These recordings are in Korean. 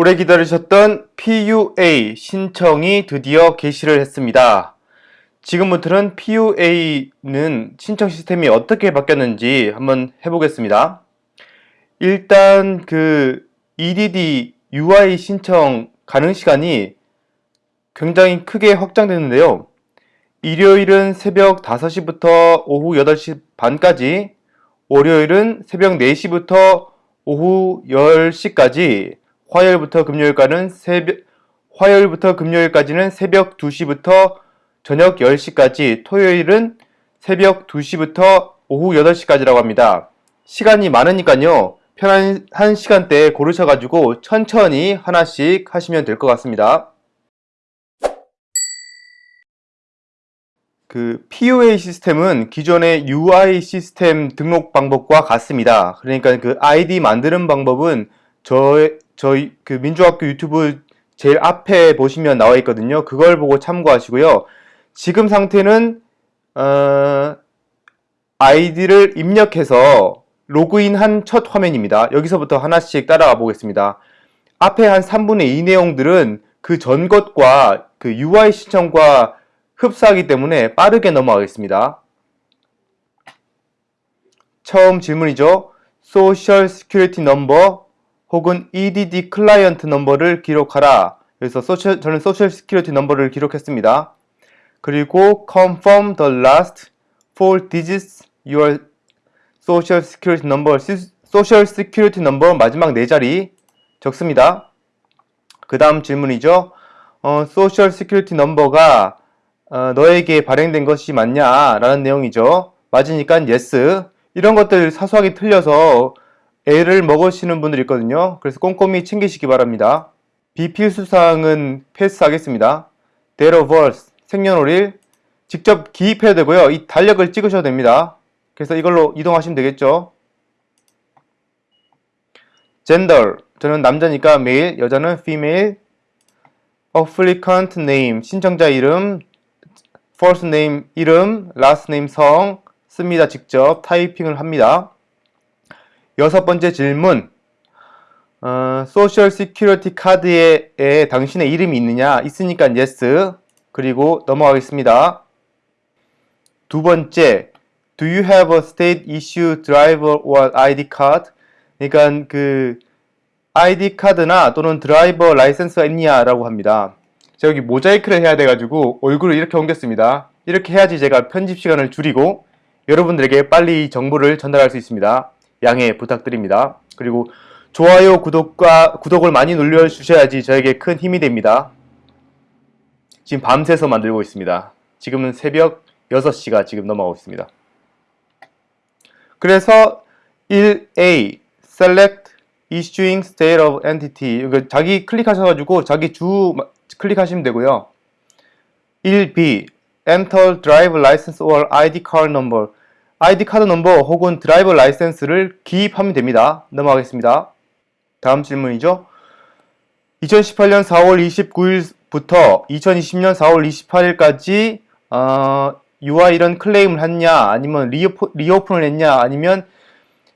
오래 기다리셨던 PUA 신청이 드디어 개시를 했습니다. 지금부터는 PUA는 신청 시스템이 어떻게 바뀌었는지 한번 해보겠습니다. 일단 그 EDD UI 신청 가능 시간이 굉장히 크게 확장되는데요. 일요일은 새벽 5시부터 오후 8시 반까지, 월요일은 새벽 4시부터 오후 10시까지, 화요일부터 금요일까지는 새벽 화요일부터 금요일까지는 새벽 2시부터 저녁 10시까지, 토요일은 새벽 2시부터 오후 8시까지라고 합니다. 시간이 많으니까요. 편한 시간대에 고르셔가지고 천천히 하나씩 하시면 될 것 같습니다. 그 POA 시스템은 기존의 UI 시스템 등록 방법과 같습니다. 그러니까 그 아이디 만드는 방법은 저, 저희 그 민주학교 유튜브 제일 앞에 보시면 나와 있거든요. 그걸 보고 참고하시고요. 지금 상태는 어, 아이디를 입력해서 로그인한 첫 화면입니다. 여기서부터 하나씩 따라가 보겠습니다. 앞에 한 3분의 2 내용들은 그 전 것과 그 UI 신청과 흡사하기 때문에 빠르게 넘어가겠습니다. 처음 질문이죠. Social Security Number 혹은 EDD 클라이언트 넘버를 기록하라. 그래서 소셜, 저는 Social Security Number를 기록했습니다. 그리고 confirm the last four digits your Social Security Number, Social Security Number 마지막 네 자리 적습니다. 그 다음 질문이죠. 어, Social Security Number가 어, 너에게 발행된 것이 맞냐? 라는 내용이죠. 맞으니까 yes. 이런 것들 사소하게 틀려서 애를 먹으시는 분들이 있거든요. 그래서 꼼꼼히 챙기시기 바랍니다. 비필수사항은 패스하겠습니다. birth, 생년월일 직접 기입해야 되고요. 이 달력을 찍으셔도 됩니다. 그래서 이걸로 이동하시면 되겠죠. gender, 저는 남자니까 male, 여자는 female. applicant name, 신청자 이름, first name 이름, last name 성 씁니다. 직접 타이핑을 합니다. 여섯 번째 질문 어, social security card에 에 당신의 이름이 있느냐? 있으니까 yes. 그리고 넘어가겠습니다. 두 번째 Do you have a state issue driver or ID card? 그러니까 그 ID 카드나 또는 드라이버 라이센스가 있냐 라고 합니다. 제가 여기 모자이크를 해야 돼가지고 얼굴을 이렇게 옮겼습니다. 이렇게 해야지 제가 편집 시간을 줄이고 여러분들에게 빨리 정보를 전달할 수 있습니다. 양해 부탁드립니다. 그리고 좋아요, 구독과 구독을 많이 눌러주셔야지 저에게 큰 힘이 됩니다. 지금 밤새서 만들고 있습니다. 지금은 새벽 6시가 지금 넘어가고 있습니다. 그래서 1A Select Issuing State of Entity 자기 클릭하셔가지고 자기 주 클릭하시면 되고요. 1B Enter Driver License or ID Card Number ID 카드 넘버 혹은 드라이버 라이센스를 기입하면 됩니다. 넘어가겠습니다. 다음 질문이죠. 2018년 4월 29일부터 2020년 4월 28일까지 어, UI 이런 클레임을 했냐 아니면 reop, reopen을 했냐 아니면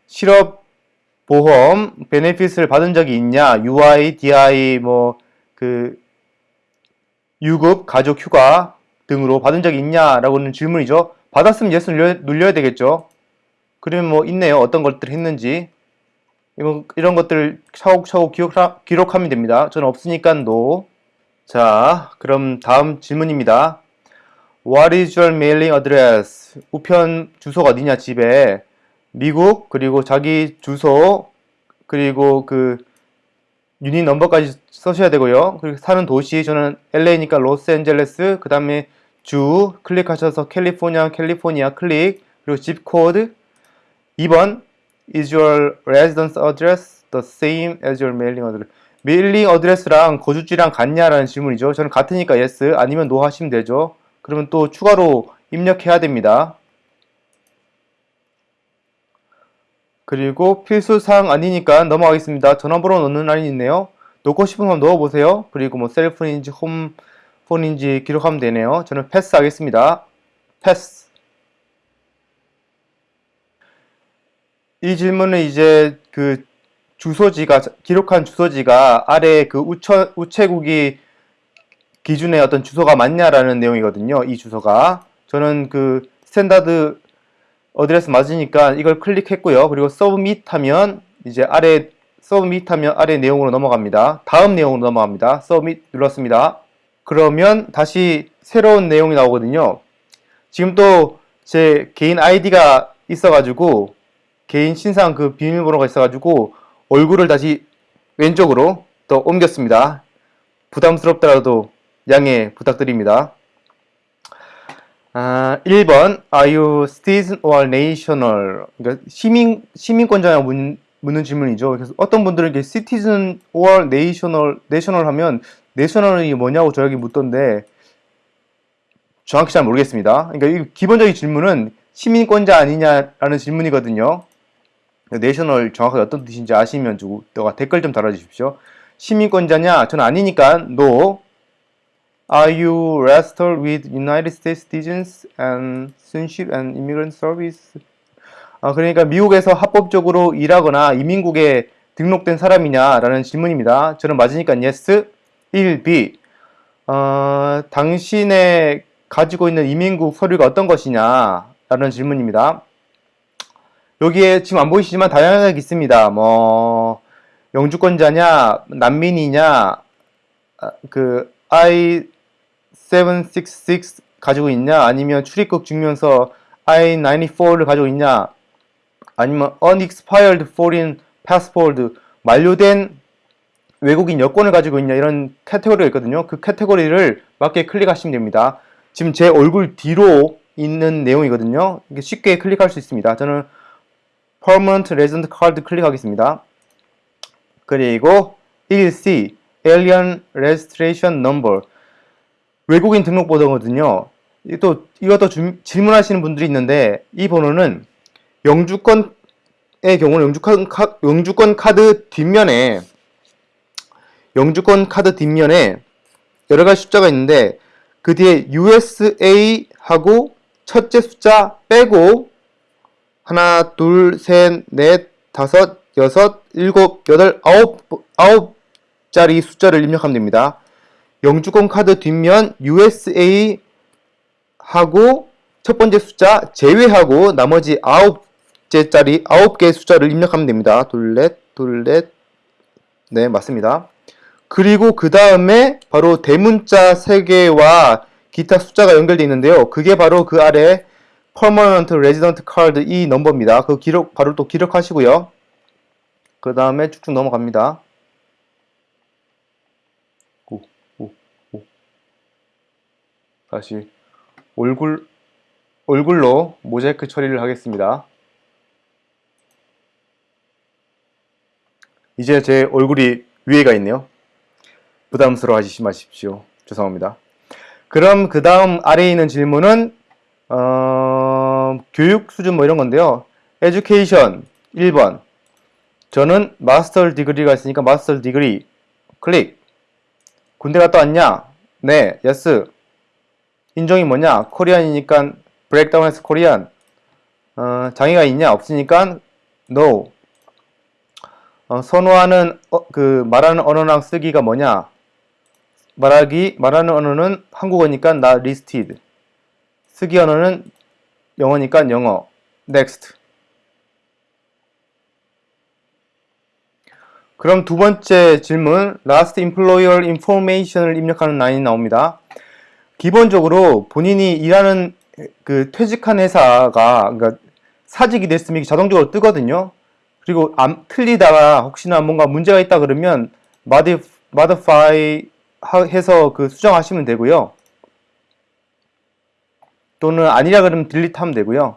실업 보험 benefit을 받은 적이 있냐 UI, DI 뭐그 유급, 가족 휴가 등으로 받은 적이 있냐라고는 질문이죠. 받았으면 눌려, 눌려야 되겠죠. 그러면 뭐 있네요. 어떤 것들 했는지. 이런, 이런 것들 차곡차곡 기록, 기록 하면 됩니다. 저는 없으니까 no. 자, 그럼 다음 질문입니다. What is your mailing address? 우편 주소가 어디냐 집에 미국 그리고 자기 주소 그리고 그 unit number까지 써셔야 되고요. 그리고 사는 도시 저는 LA니까 로스앤젤레스 그 다음에 주 클릭하셔서 캘리포니아 캘리포니아 클릭 그리고 zip code 2번 Is your residence address the same as your mailing address? mailing address랑 거주지랑 같냐라는 질문이죠. 저는 같으니까 yes 아니면 no 하시면 되죠. 그러면 또 추가로 입력해야 됩니다. 그리고 필수사항 아니니까 넘어가겠습니다. 전화번호 넣는 라인이 있네요. 넣고 거 넣어보세요. 그리고 뭐 cell phone인지 home phone인지 기록하면 되네요. 저는 패스 하겠습니다. 패스. 이 질문은 이제 그 주소지가 기록한 주소지가 아래 그 우처, 우체국이 기준의 어떤 주소가 맞냐라는 내용이거든요. 이 주소가 저는 그 standard address 맞으니까 이걸 클릭했고요. 그리고 submit 하면 이제 아래 submit 하면 아래 내용으로 넘어갑니다. 다음 내용으로 넘어갑니다. submit 눌렀습니다. 그러면 다시 새로운 내용이 나오거든요. 지금 또 제 개인 아이디가 있어가지고 개인 신상 그 비밀번호가 있어가지고 얼굴을 다시 왼쪽으로 또 옮겼습니다. 부담스럽더라도 양해 부탁드립니다. 아, 1번 Are you citizen or national? 그러니까 시민 시민권자냐 묻, 묻는 질문이죠. 그래서 어떤 분들은 이게 citizen or national national 하면 national이 뭐냐고 저에게 묻던데 정확히 잘 모르겠습니다. 그러니까 이 기본적인 질문은 시민권자 아니냐라는 질문이거든요. 내셔널 정확하게 어떤 뜻인지 아시면 주고 너가 댓글 좀 달아주십시오. 시민권자냐? 저는 아니니까 no. Are you registered with United States citizens and citizenship and immigrant service? 아, 그러니까 미국에서 합법적으로 일하거나 이민국에 등록된 사람이냐라는 질문입니다. 저는 맞으니까 yes. 1b. 어, 당신의 가지고 있는 이민국 서류가 어떤 것이냐? 라는 질문입니다. 여기에 지금 안 보이시지만 다양하게 있습니다. 뭐 영주권자냐, 난민이냐, 아, 그 I-766 가지고 있냐, 아니면 출입국 증명서 I-94를 가지고 있냐, 아니면 unexpired foreign passport 만료된 외국인 여권을 가지고 있냐 이런 카테고리가 있거든요. 그 카테고리를 맞게 클릭하시면 됩니다. 지금 제 얼굴 뒤로 있는 내용이거든요. 쉽게 클릭할 수 있습니다. 저는 Permanent Resident Card 클릭하겠습니다. 그리고 1C Alien Registration Number 외국인 등록번호거든요. 또 이것도 주, 질문하시는 분들이 있는데 이 번호는 영주권의 경우는 영주권, 카, 영주권 카드 뒷면에 영주권 카드 뒷면에 여러 가지 숫자가 있는데 그 뒤에 USA 하고 첫째 숫자 빼고 하나, 둘, 셋, 넷, 다섯, 여섯, 일곱, 여덟, 아홉, 아홉 자리 숫자를 입력하면 됩니다. 영주권 카드 뒷면 USA 하고 첫 번째 숫자 제외하고 나머지 아홉째 자리 아홉 개의 숫자를 입력하면 됩니다. 둘 넷, 둘 넷, 네 맞습니다. 그리고 그 다음에 바로 대문자 3개와 기타 숫자가 연결되어 있는데요. 그게 바로 그 아래 Permanent Resident Card 이 넘버입니다. 그 기록 바로 또 기록하시고요. 그 다음에 쭉쭉 넘어갑니다. 오, 오, 오. 다시 얼굴 얼굴로 모자이크 처리를 하겠습니다. 이제 제 얼굴이 위에가 있네요. 부담스러워 하시지 마십시오. 죄송합니다. 그럼 그 다음 아래에 있는 질문은 어, 교육 수준 뭐 이런 건데요. education 1번 저는 마스터 디그리가 있으니까 마스터 디그리 클릭 군대 갔다 왔냐? 네, yes 인종이 뭐냐? 코리안이니까 브레이크다운해서 코리안 어, 장애가 있냐? 없으니까 no 어, 선호하는 어, 그 말하는 언어랑 쓰기가 뭐냐? 말하기, 말하는 언어는 한국어니까 나 listed. 쓰기 언어는 영어니까 영어. next. 그럼 두 번째 질문, last employer information을 입력하는 라인이 나옵니다. 기본적으로 본인이 일하는 그 퇴직한 회사가 그러니까 사직이 됐으면 자동적으로 뜨거든요. 그리고 안, 틀리다가 혹시나 뭔가 문제가 있다 그러면 modify 해서 그 수정하시면 되고요. 또는 아니라 그러면 딜리트 하면 되고요.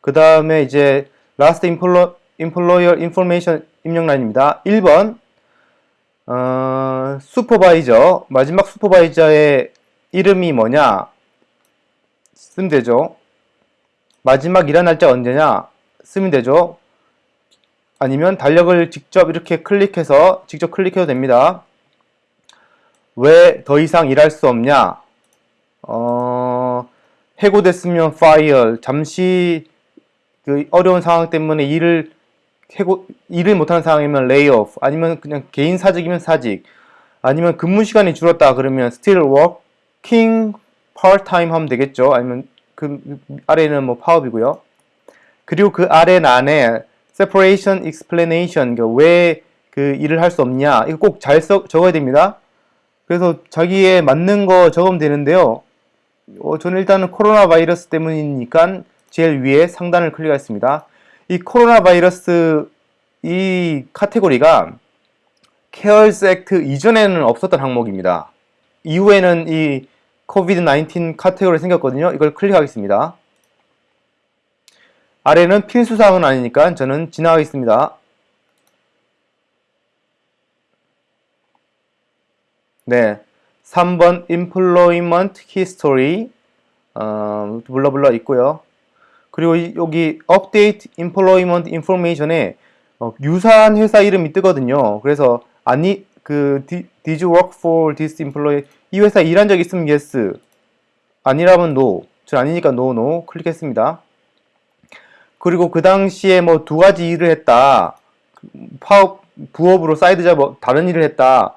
그 다음에 이제 last employer information 입력 라인입니다. 1번 어, 슈퍼바이저 마지막 슈퍼바이저의 이름이 뭐냐 쓰면 되죠. 마지막 일한 날짜 언제냐 쓰면 되죠. 아니면 달력을 직접 이렇게 클릭해서 직접 클릭해도 됩니다. 왜 더 이상 일할 수 없냐? 어, 해고됐으면 fire. 잠시 그 어려운 상황 때문에 일을 해고 일을 못하는 상황이면 레이오프 아니면 그냥 개인 사직이면 사직 아니면 근무 시간이 줄었다 그러면 working part time 하면 되겠죠 아니면 그 아래는 뭐 파업이고요 그리고 그 아래 안에 separation explanation 왜그 일을 할 수 없냐 이거 꼭 잘 적어야 됩니다 그래서 자기에 맞는 거 적으면 되는데요 어, 저는 일단은 코로나 바이러스 때문이니까 제일 위에 상단을 클릭하겠습니다 이 코로나 바이러스 이 카테고리가 CARES Act 이전에는 없었던 항목입니다. 이후에는 이 COVID 19 카테고리 생겼거든요. 이걸 클릭하겠습니다. 아래는 필수사항은 아니니까 저는 지나가겠습니다. 네, 3번 Employment History 어, 블러블러 있고요. 그리고 여기 Update Employment Information에 어, 유사한 회사 이름이 뜨거든요. 그래서 아니 그 Did you work for this employee? 이 회사 일한 적 있으면 yes. 아니라면 no. 저 아니니까 no no 클릭했습니다. 그리고 그 당시에 뭐 두 가지 일을 했다. 파업 부업으로 side job 다른 일을 했다.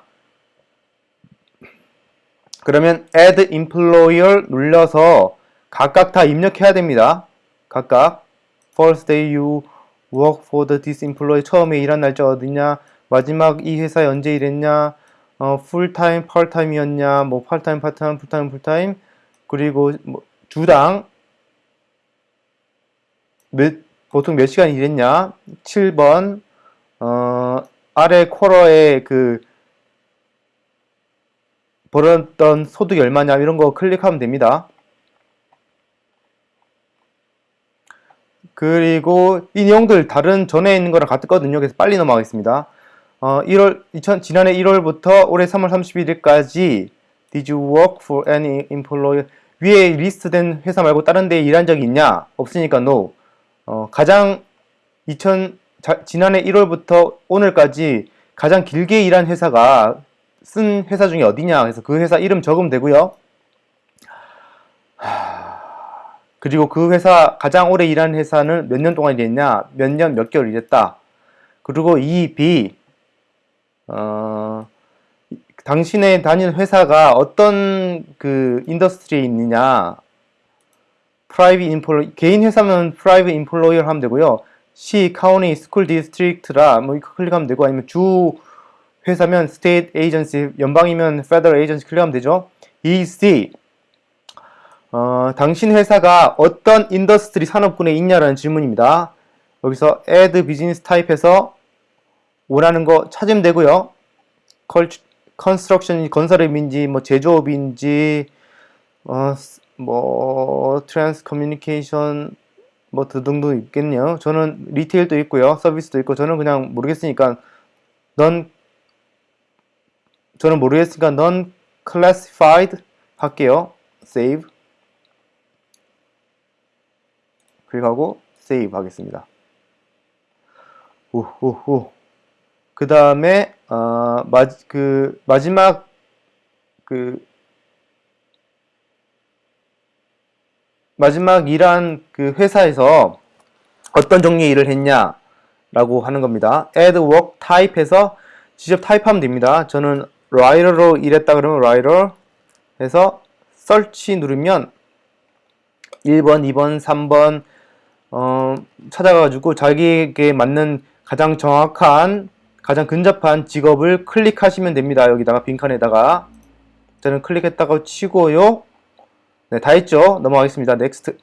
그러면 add employer 눌러서 각각 다 입력해야 됩니다. 각각. First day you work for the this employee. 처음에 일한 날짜 어디냐? 마지막 이 회사에 언제 일했냐? 어, 풀타임 파트타임이었냐? 뭐 파트타임 파트타임 풀타임 풀타임 그리고 뭐 주당 몇, 보통 몇 시간 일했냐? 7번. 어, 아래 쿼러에 그 벌었던 소득이 얼마냐 이런 거 클릭하면 됩니다. 그리고 이 내용들 다른 전에 있는 거랑 같거든요. 그래서 빨리 넘어가겠습니다. 어, 1월 2000, 지난해 1월부터 올해 3월 31일까지 Did you work for any employer? 위에 리스트된 회사 말고 다른 데 일한 적이 있냐? 없으니까 no. 어, 가장 2000 자, 지난해 1월부터 오늘까지 가장 길게 일한 회사가 쓴 회사 중에 어디냐? 그래서 그 회사 이름 적으면 되고요. 하... 그리고 그 회사 가장 오래 일한 회사는 몇 년 동안 일했냐 몇 년 몇 개월 일했다 그리고 이 B 어, 당신의 다니는 회사가 어떤 그 industry에 있느냐 private emplo 개인 회사면 private employer 하면 되고요 시, county, school district라 뭐 이거 클릭하면 되고 아니면 주 회사면 state agency 연방이면 federal agency 클릭하면 되죠 EC 어, 당신 회사가 어떤 industry 산업군에 있냐라는 질문입니다. 여기서 add business type에서 원하는 거 찾으면 되고요. construction 건설업인지 뭐 제조업인지 어, 뭐 trans communication 뭐 등등 있겠네요. 저는 retail도 있고요. 서비스도 있고 저는 그냥 모르겠으니까 non 저는 모르겠으니까 non classified 할게요. save 클릭하고 세이브 하겠습니다. 오호호. 그 다음에 어, 마, 그 마지막 그 마지막 일한 그 회사에서 어떤 종류의 일을 했냐 라고 하는 겁니다. add work type에서 직접 타입하면 됩니다. 저는 writer로 일했다 그러면 writer 해서 search 누르면 1번, 2번, 3번, 어, 찾아가지고 자기에게 맞는 가장 정확한 가장 근접한 직업을 클릭하시면 됩니다. 여기다가 빈칸에다가 저는 클릭했다고 치고요. 네, 다 했죠. 넘어가겠습니다. next.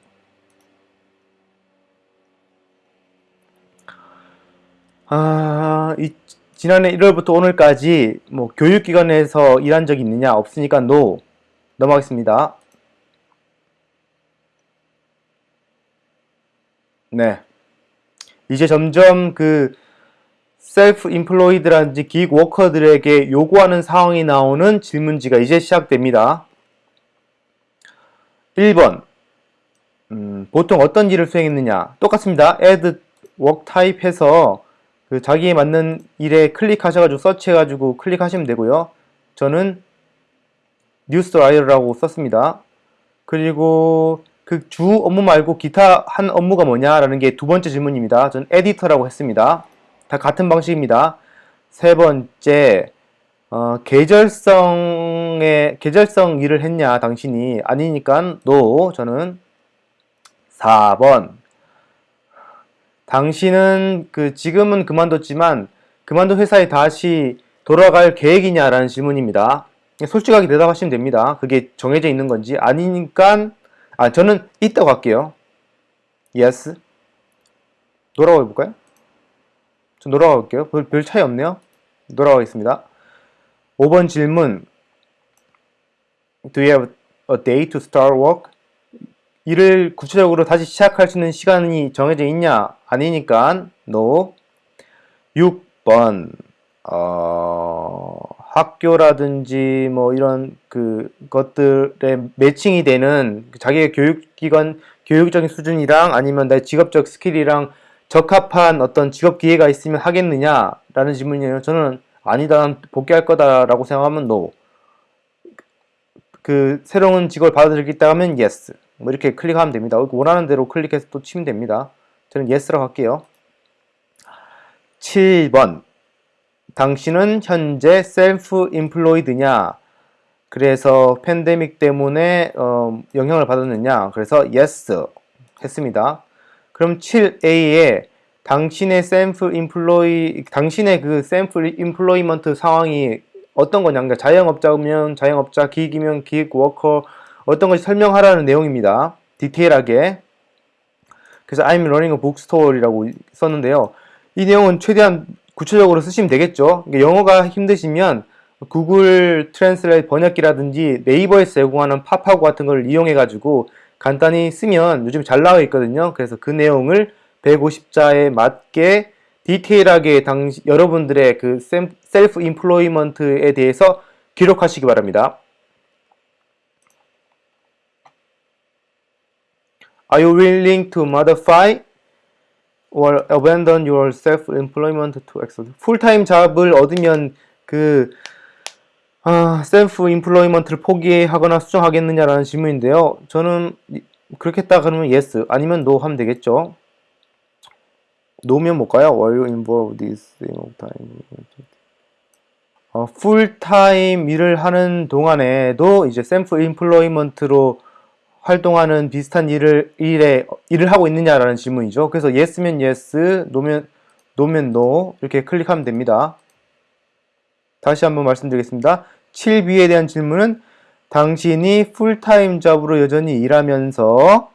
아, 이, 지난해 1월부터 오늘까지 뭐 교육기관에서 일한 적이 있느냐 없으니까 NO 넘어가겠습니다. 네. 이제 점점 그 셀프 인플로이드라든지 기획 워커들에게 요구하는 상황이 나오는 질문지가 이제 시작됩니다. 1번 음, 보통 어떤 일을 수행했느냐 똑같습니다. add work type 해서 그 자기에 맞는 일에 클릭하셔가지고 search해가지고 클릭하시면 되고요. 저는 news writer라고 썼습니다. 그리고 그 주 업무 말고 기타 한 업무가 뭐냐라는 게 두 번째 질문입니다. 전 editor라고 했습니다. 다 같은 방식입니다. 세 번째, 어, 계절성의, 계절성 일을 했냐, 당신이. 아니니까, no. 저는 4번. 당신은 그, 지금은 그만뒀지만, 그만둔 회사에 다시 돌아갈 계획이냐라는 질문입니다. 솔직하게 대답하시면 됩니다. 그게 정해져 있는 건지. 아니니까, 아, 저는 있다고 할게요. yes. 돌아가 볼까요? 저 돌아가 볼게요. 별, 별 차이 없네요. 돌아가겠습니다. 5번 질문. Do you have a day to start work? 일을 구체적으로 다시 시작할 수 있는 시간이 정해져 있냐? 아니니까 no. 6번. 어, 학교라든지 뭐 이런 그 것들에 매칭이 되는 자기의 교육기관 교육적인 수준이랑 아니면 내 직업적 스킬이랑 적합한 어떤 직업 기회가 있으면 하겠느냐라는 질문이에요. 저는 아니다, 복귀할 거다라고 생각하면 no. 그 새로운 직업을 받아들이겠다 하면 yes. 뭐 이렇게 클릭하면 됩니다. 원하는 대로 클릭해서 또 치면 됩니다. 저는 yes라고 할게요. 7번. 당신은 현재 self-employed냐? 그래서 팬데믹 때문에 어, 영향을 받았느냐? 그래서 yes 했습니다. 그럼 7A에 당신의 self employ 당신의 그 self employment 상황이 어떤 거냐? 그러니까 자영업자면 자영업자, 기획이면 기획 워커 어떤 것이 설명하라는 내용입니다. detail하게. 그래서 I'm running a bookstore이라고 썼는데요. 이 내용은 최대한 구체적으로 쓰시면 되겠죠. 그러니까 영어가 힘드시면 Google Translate 번역기라든지 네이버에서 제공하는 파파고 같은 걸 이용해 가지고 간단히 쓰면 요즘 잘 나와 있거든요. 그래서 그 내용을 150자에 맞게 디테일하게 당시 여러분들의 그 self-employment에 대해서 기록하시기 바랍니다. Are you willing to modify or abandon your self-employment to accept? full-time job을 얻으면 그 아, self-employment를 포기하거나 수정하겠느냐라는 질문인데요. 저는 그렇게 했다 그러면 yes 아니면 no 하면 되겠죠. no면 뭘까요? Were you involved this time? 어, 풀타임 일을 하는 동안에도 이제 self-employment로 활동하는 비슷한 일을 일에 일을 하고 있느냐라는 질문이죠. 그래서 yes면 yes, no면 no면 no 이렇게 클릭하면 됩니다. 다시 한번 말씀드리겠습니다. 7B에 대한 질문은 당신이 full-time job으로 여전히 일하면서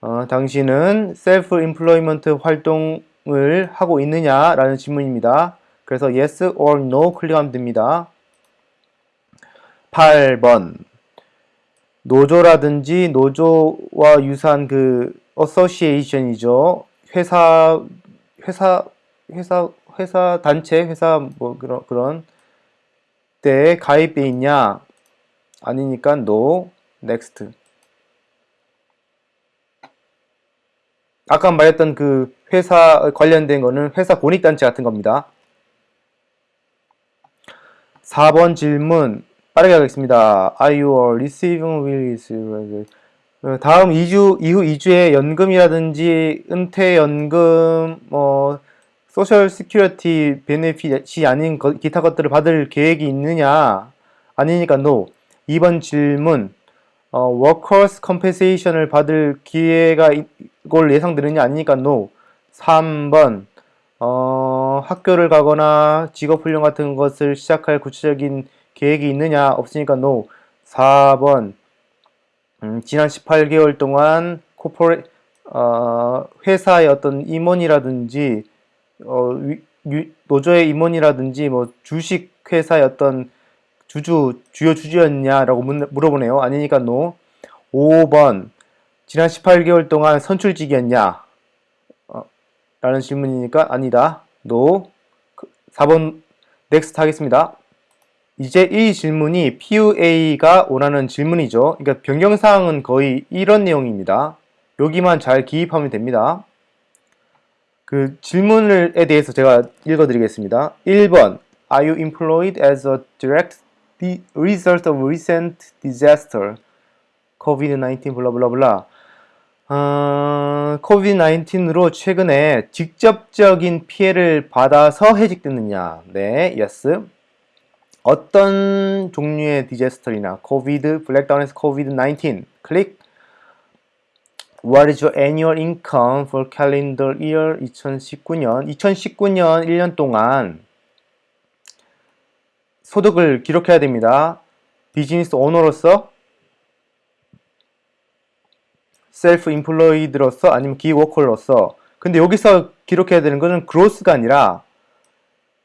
어, 당신은 self-employment 활동을 하고 있느냐라는 질문입니다. 그래서 yes or no 클릭하면 됩니다. 8번 노조라든지 노조와 유사한 그 어소시에이션이죠. 회사 회사 회사 회사 단체 회사 뭐 그런 그런 때에 가입돼 있냐? 아니니까 no, next. 아까 말했던 그 회사 관련된 거는 회사 권익단체 같은 겁니다. 4번 질문 빠르게 하겠습니다. Are you receiving will 어, 다음 2주 이후 2주에 연금이라든지 은퇴 연금 뭐 Social Security benefit이 아닌 거, 기타 것들을 받을 계획이 있느냐? 아니니까 no. 2번 질문. 어, workers' compensation을 받을 기회가 이걸 예상되느냐? 아니니까 no. 3번. 어, 학교를 가거나 직업훈련 같은 것을 시작할 구체적인 계획이 있느냐? 없으니까 no. 4번. 음, 지난 18개월 동안 corpora 어, 회사의 어떤 임원이라든지 어, 유, 노조의 임원이라든지 뭐 주식 회사의 어떤 주주 주요 주주였냐라고 물어보네요. 아니니까 no. 5번 지난 18개월 동안 선출직이었냐? 어, 라는 질문이니까 아니다. no. 4번 next 하겠습니다. 이제 이 질문이 PUA가 원하는 질문이죠. 그러니까 변경사항은 거의 이런 내용입니다. 여기만 잘 기입하면 됩니다. 그 질문에 대해서 제가 읽어드리겠습니다. 1번 Are you employed as a direct result of recent disaster? COVID-19 블라블라블라 어, COVID-19으로 최근에 직접적인 피해를 받아서 해직됐느냐? 네, yes. 어떤 종류의 디제스터이나 COVID, 블랙다운에서 COVID-19 클릭. What is your annual income for calendar year 2019년? 2019년 1년 동안 소득을 기록해야 됩니다. business owner로서 self-employed로서 아니면 gig worker로서 근데 여기서 기록해야 되는 것은 gross가 아니라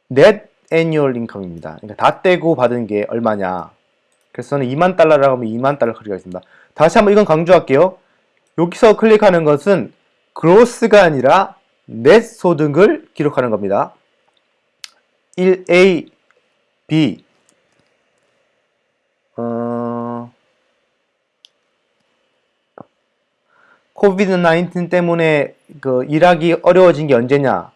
net annual income입니다. 그러니까 다 떼고 받은 게 얼마냐. 그래서 저는 2만 달러라고 하면 2만 달러 클릭하겠습니다. 다시 한번 이건 강조할게요. 여기서 클릭하는 것은 그로스가 아니라 넷 소득을 기록하는 겁니다. 1A, B 어... 코비드-19 때문에 그 일하기 어려워진 게 언제냐?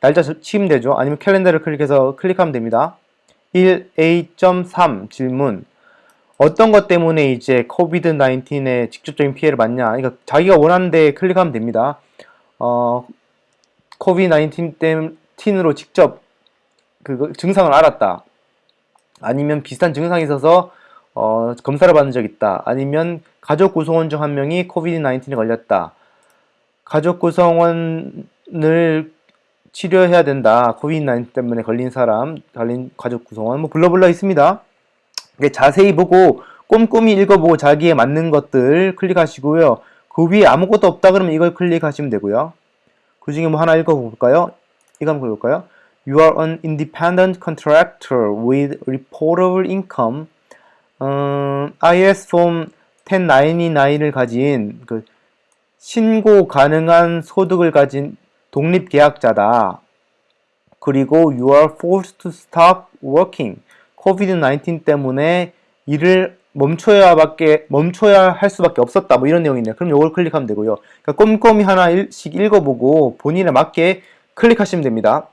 날짜 치면 되죠. 아니면 캘린더를 클릭해서 클릭하면 됩니다. 1A.3 질문. 어떤 것 때문에 이제 코비드-19에 직접적인 피해를 받냐? 그러니까 자기가 원하는 데 클릭하면 됩니다. 어, 코비드-19 때문으로 직접 그 증상을 알았다. 아니면 비슷한 증상이 있어서 어, 검사를 받은 적 있다. 아니면 가족 구성원 중 한 명이 코비드-19에 걸렸다. 가족 구성원을 치료해야 된다. 코비드-19 때문에 걸린 사람, 걸린 가족 구성원, 뭐 블러블러 있습니다. 자세히 보고 꼼꼼히 읽어보고 자기에 맞는 것들 클릭하시고요. 그 위에 아무것도 없다 그러면 이걸 클릭하시면 되고요. 그 중에 뭐 하나 읽어볼까요? 이거 한번 볼까요? You are an independent contractor with reportable income. 음, IS Form 1099을 가진 그 신고 가능한 소득을 가진 독립계약자다. 그리고 you are forced to stop working. COVID-19 때문에 일을 멈춰야 밖에 멈춰야 할 수밖에 없었다. 뭐 이런 내용이네요. 그럼 이걸 클릭하면 되고요. 그러니까 꼼꼼히 하나씩 읽어보고 본인에 맞게 클릭하시면 됩니다.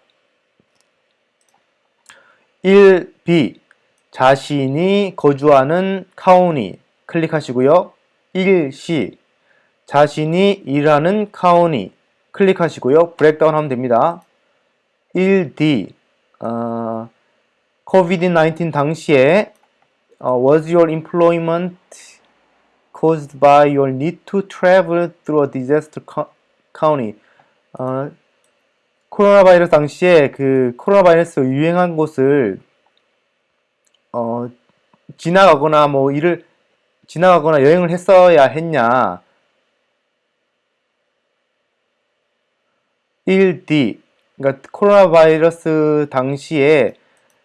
1B 자신이 거주하는 카운티 클릭하시고요. 1C 자신이 일하는 카운티 클릭하시고요. 브렉다운 하면 됩니다. 1D 어, COVID-19 당시에 어, Was your employment caused by your need to travel through a disaster county? 어, 코로나 바이러스 당시에 그 코로나 바이러스 유행한 곳을 어, 지나가거나 뭐 일을 지나가거나 여행을 했어야 했냐 1D 그러니까 코로나 바이러스 당시에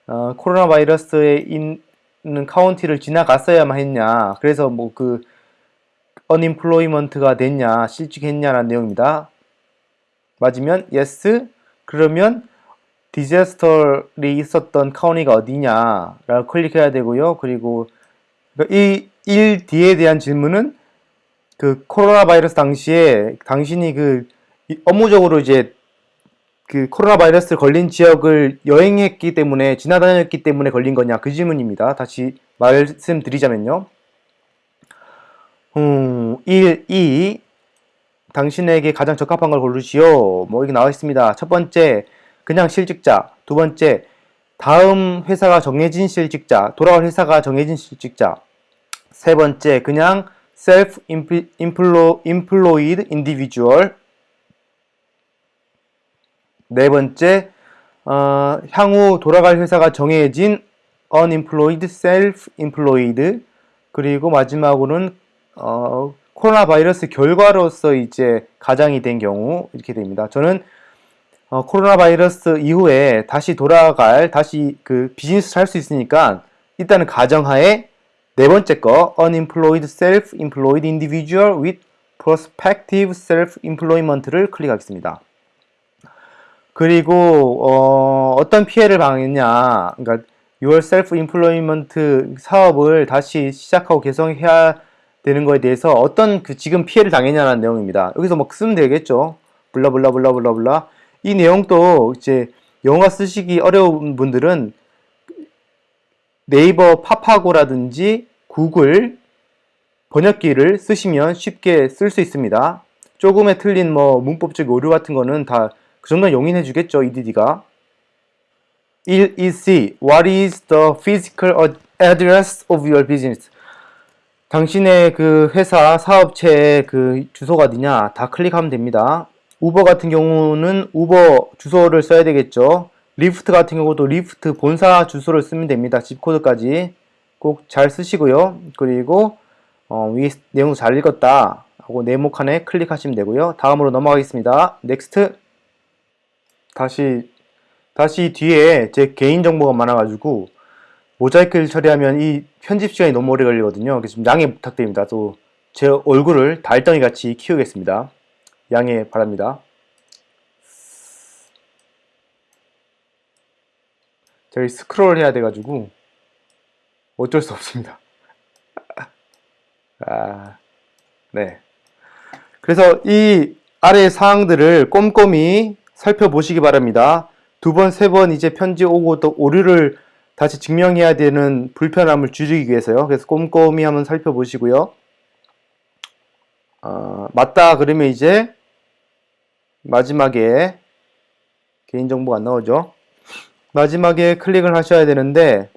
어, 코로나 바이러스에 있는 카운티를 지나갔어야만 했냐. 그래서 뭐그 unemployment가 됐냐 실직했냐라는 내용입니다. 맞으면 yes 그러면 디제스터리 있었던 카운티가 어디냐 라고 클릭해야 되고요. 그리고 이 1D에 대한 질문은 그 코로나 바이러스 당시에 당신이 그 업무적으로 이제 그 코로나 바이러스 걸린 지역을 여행했기 때문에 지나다녔기 때문에 걸린 거냐 그 질문입니다. 다시 말씀드리자면요. 음, 1, 2 당신에게 가장 적합한 걸 고르시오. 뭐 여기 나와 있습니다. 첫 번째 그냥 실직자 두 번째 다음 회사가 정해진 실직자 돌아갈 회사가 정해진 실직자 세 번째 그냥 self employed individual 네 번째, 어, 향후 돌아갈 회사가 정해진 unemployed, self-employed 그리고 마지막으로는 어, 코로나 바이러스 결과로서 이제 가장이 된 경우 이렇게 됩니다. 저는 어, 코로나 바이러스 이후에 다시 돌아갈 다시 그 비즈니스 할수 있으니까 일단은 가정하에 네 번째 거 unemployed self-employed individual with prospective self-employment를 클릭하겠습니다. 그리고 어, 어떤 피해를 당했냐 그러니까 your self-employment 사업을 다시 시작하고 개성해야 되는 거에 대해서 어떤 그 지금 피해를 당했냐는 내용입니다. 여기서 뭐 쓰면 되겠죠. 블라블라블라블라블라 이 내용도 이제 영어 쓰시기 어려운 분들은 네이버 파파고라든지 구글 번역기를 쓰시면 쉽게 쓸 수 있습니다. 조금의 틀린 뭐 문법적 오류 같은 거는 다 그 정도는 용인해 주겠죠, EDD가. 1EC What is the physical address of your business? 당신의 그 회사 사업체의 그 주소가 어디냐 다 클릭하면 됩니다. 우버 같은 경우는 우버 주소를 써야 되겠죠. Lyft 같은 경우도 Lyft 본사 주소를 쓰면 됩니다. zip code까지 꼭 잘 쓰시고요. 그리고 어, 위 내용 잘 읽었다 하고 네모 칸에 클릭하시면 되고요. 다음으로 넘어가겠습니다. next 다시 다시 뒤에 제 개인 정보가 많아가지고 모자이크를 처리하면 이 편집 시간이 너무 오래 걸리거든요. 그래서 좀 양해 부탁드립니다. 또 제 얼굴을 달덩이 같이 키우겠습니다. 양해 바랍니다. 저기 스크롤 해야 돼가지고 어쩔 수 없습니다. 아, 네. 그래서 이 아래 사항들을 꼼꼼히 살펴보시기 바랍니다. 두 번, 세 번 이제 편지 오고 또 오류를 다시 증명해야 되는 불편함을 줄이기 위해서요. 그래서 꼼꼼히 한번 살펴보시고요. 어, 맞다 그러면 이제 마지막에 개인정보가 안 나오죠. 마지막에 클릭을 하셔야 되는데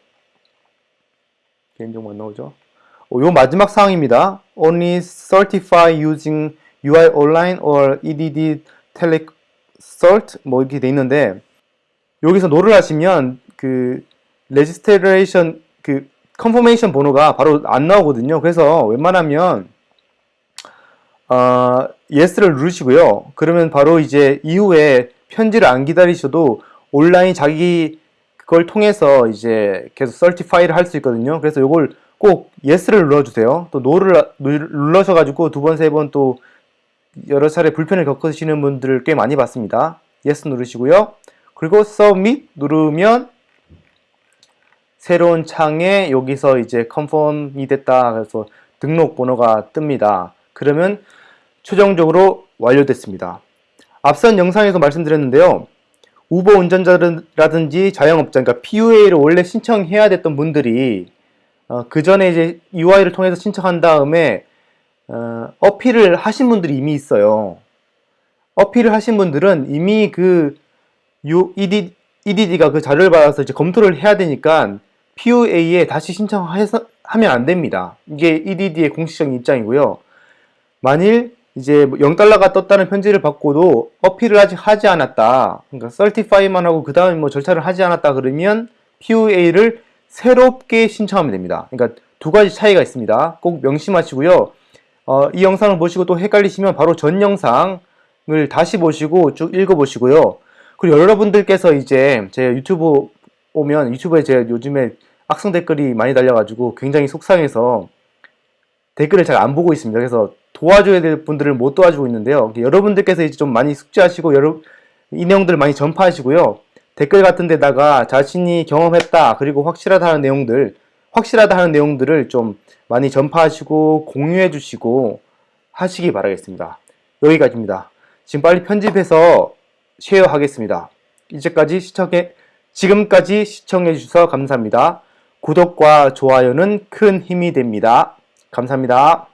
개인정보 안 나오죠. 어, 요 마지막 사항입니다. Only certify using UI online or EDD Tele-Cert 뭐 이렇게 돼 있는데 여기서 no를 하시면 그 registration 그 confirmation 번호가 바로 안 나오거든요. 그래서 웬만하면 어, yes를 누르시고요. 그러면 바로 이제 이후에 편지를 안 기다리셔도 온라인 자기 그걸 통해서 이제 계속 certify를 할 수 있거든요. 그래서 이걸 꼭 yes를 눌러주세요. 또 no를 눌러셔가지고 두 번, 세 번 또 여러 차례 불편을 겪으시는 분들을 꽤 많이 봤습니다. yes 누르시고요. 그리고 submit 누르면 새로운 창에 여기서 이제 confirm이 됐다. 그래서 등록 번호가 뜹니다. 그러면 최종적으로 완료됐습니다. 앞선 영상에서 말씀드렸는데요. 우버 운전자라든지 자영업자, 그러니까 PUA를 원래 신청해야 됐던 분들이 어, 그 전에 이제 UI를 통해서 신청한 다음에 어, 어필을 하신 분들이 이미 있어요. 어필을 하신 분들은 이미 그 ED, EDD가 그 자료를 받아서 이제 검토를 해야 되니까 PUA에 다시 신청해서 하면 안 됩니다. 이게 EDD의 공식적인 입장이고요. 만일 이제 0달러가 뭐 떴다는 편지를 받고도 어필을 아직 하지 않았다. 그러니까 certify만 하고 그 다음에 뭐 절차를 하지 않았다 그러면 PUA를 새롭게 신청하면 됩니다. 그러니까 두 가지 차이가 있습니다. 꼭 명심하시고요. 어, 이 영상을 보시고 또 헷갈리시면 바로 전 영상을 다시 보시고 쭉 읽어보시고요. 그리고 여러분들께서 이제 제 유튜브 오면 유튜브에 제가 요즘에 악성 댓글이 많이 달려가지고 굉장히 속상해서 댓글을 잘 안 보고 있습니다. 그래서 도와줘야 될 분들을 못 도와주고 있는데요. 여러분들께서 이제 좀 많이 숙지하시고 여러 이 내용들 많이 전파하시고요. 댓글 같은 데다가 자신이 경험했다 그리고 확실하다 하는 내용들 확실하다 하는 내용들을 좀 많이 전파하시고 공유해 주시고 하시기 바라겠습니다. 여기까지입니다. 지금 빨리 편집해서 쉐어 하겠습니다. 이제까지 시청해 지금까지 시청해 주셔서 감사합니다. 구독과 좋아요는 큰 힘이 됩니다. 감사합니다.